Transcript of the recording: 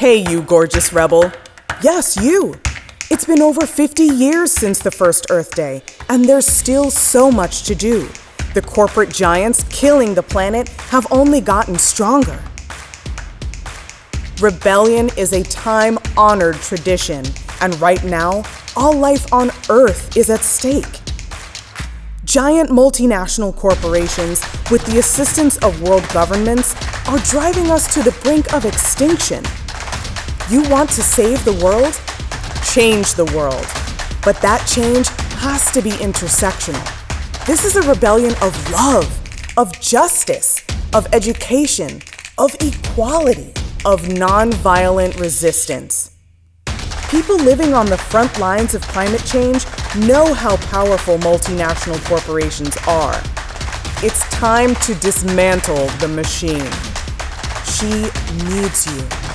Hey, you gorgeous rebel. Yes, you. It's been over 50 years since the first Earth Day, and there's still so much to do. The corporate giants killing the planet have only gotten stronger. Rebellion is a time honored tradition, and right now, all life on Earth is at stake. Giant multinational corporations, with the assistance of world governments, are driving us to the brink of extinction. You want to save the world? Change the world. But that change has to be intersectional. This is a rebellion of love, of justice, of education, of equality, of nonviolent resistance. People living on the front lines of climate change know how powerful multinational corporations are. It's time to dismantle the machine. She needs you.